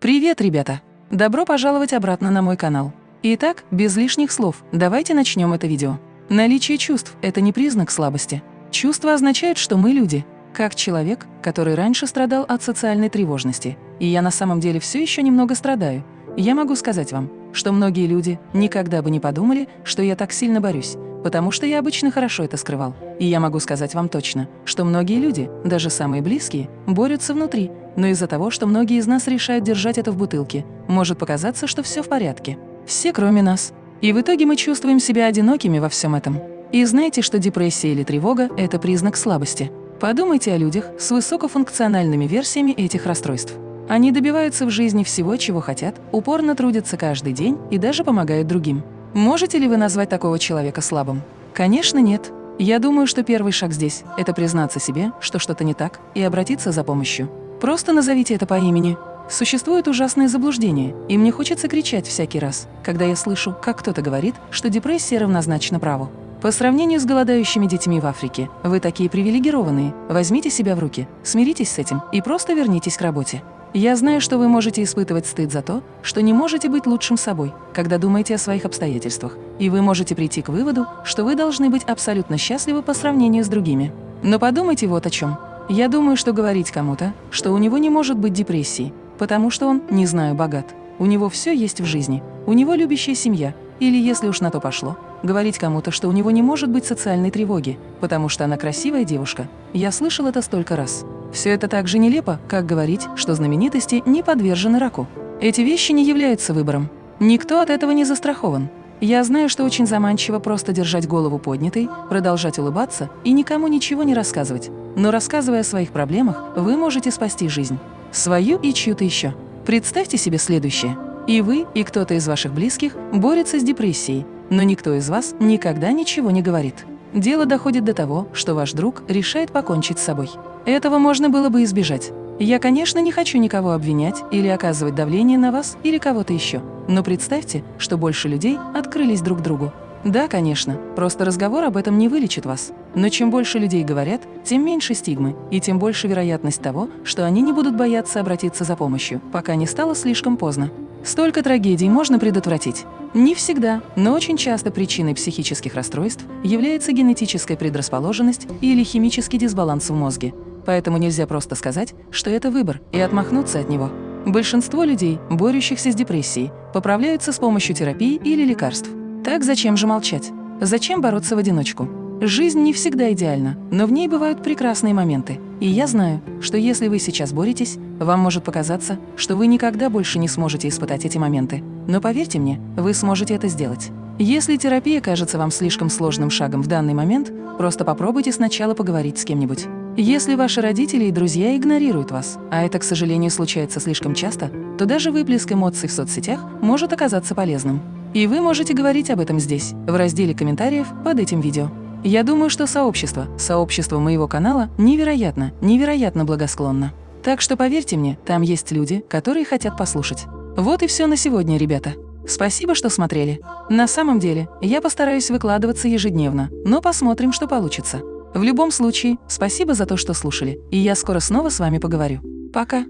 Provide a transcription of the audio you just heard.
Привет, ребята! Добро пожаловать обратно на мой канал. Итак, без лишних слов, давайте начнем это видео. Наличие чувств – это не признак слабости. Чувства означают, что мы люди, как человек, который раньше страдал от социальной тревожности. И я на самом деле все еще немного страдаю. Я могу сказать вам, что многие люди никогда бы не подумали, что я так сильно борюсь, потому что я обычно хорошо это скрывал. И я могу сказать вам точно, что многие люди, даже самые близкие, борются внутри, но из-за того, что многие из нас решают держать это в бутылке, может показаться, что все в порядке. Все, кроме нас. И в итоге мы чувствуем себя одинокими во всем этом. И знаете, что депрессия или тревога – это признак слабости. Подумайте о людях с высокофункциональными версиями этих расстройств. Они добиваются в жизни всего, чего хотят, упорно трудятся каждый день и даже помогают другим. Можете ли вы назвать такого человека слабым? Конечно, нет. Я думаю, что первый шаг здесь – это признаться себе, что что-то не так, и обратиться за помощью. Просто назовите это по имени. Существует ужасное заблуждение, и мне хочется кричать всякий раз, когда я слышу, как кто-то говорит, что депрессия равнозначна праву. По сравнению с голодающими детьми в Африке, вы такие привилегированные. Возьмите себя в руки, смиритесь с этим и просто вернитесь к работе. Я знаю, что вы можете испытывать стыд за то, что не можете быть лучшим собой, когда думаете о своих обстоятельствах, и вы можете прийти к выводу, что вы должны быть абсолютно счастливы по сравнению с другими. Но подумайте вот о чем. Я думаю, что говорить кому-то, что у него не может быть депрессии, потому что он, не знаю, богат. У него все есть в жизни, у него любящая семья, или, если уж на то пошло, говорить кому-то, что у него не может быть социальной тревоги, потому что она красивая девушка. Я слышал это столько раз. Все это так же нелепо, как говорить, что знаменитости не подвержены раку. Эти вещи не являются выбором. Никто от этого не застрахован. Я знаю, что очень заманчиво просто держать голову поднятой, продолжать улыбаться и никому ничего не рассказывать. Но рассказывая о своих проблемах, вы можете спасти жизнь. Свою и чью-то еще. Представьте себе следующее. И вы, и кто-то из ваших близких борется с депрессией, но никто из вас никогда ничего не говорит. Дело доходит до того, что ваш друг решает покончить с собой. Этого можно было бы избежать. Я, конечно, не хочу никого обвинять или оказывать давление на вас или кого-то еще. Но представьте, что больше людей открылись друг другу. Да, конечно, просто разговор об этом не вылечит вас. Но чем больше людей говорят, тем меньше стигмы, и тем больше вероятность того, что они не будут бояться обратиться за помощью, пока не стало слишком поздно. Столько трагедий можно предотвратить. Не всегда, но очень часто причиной психических расстройств является генетическая предрасположенность или химический дисбаланс в мозге, Поэтому нельзя просто сказать, что это выбор, и отмахнуться от него. Большинство людей, борющихся с депрессией, поправляются с помощью терапии или лекарств. Так зачем же молчать? Зачем бороться в одиночку? Жизнь не всегда идеальна, но в ней бывают прекрасные моменты. И я знаю, что если вы сейчас боретесь, вам может показаться, что вы никогда больше не сможете испытать эти моменты. Но поверьте мне, вы сможете это сделать. Если терапия кажется вам слишком сложным шагом в данный момент, просто попробуйте сначала поговорить с кем-нибудь. Если ваши родители и друзья игнорируют вас, а это, к сожалению, случается слишком часто, то даже выплеск эмоций в соцсетях может оказаться полезным. И вы можете говорить об этом здесь, в разделе комментариев под этим видео. Я думаю, что сообщество, сообщество моего канала невероятно, невероятно благосклонно. Так что поверьте мне, там есть люди, которые хотят послушать. Вот и все на сегодня, ребята. Спасибо, что смотрели. На самом деле, я постараюсь выкладываться ежедневно, но посмотрим, что получится. В любом случае, спасибо за то, что слушали, и я скоро снова с вами поговорю. Пока!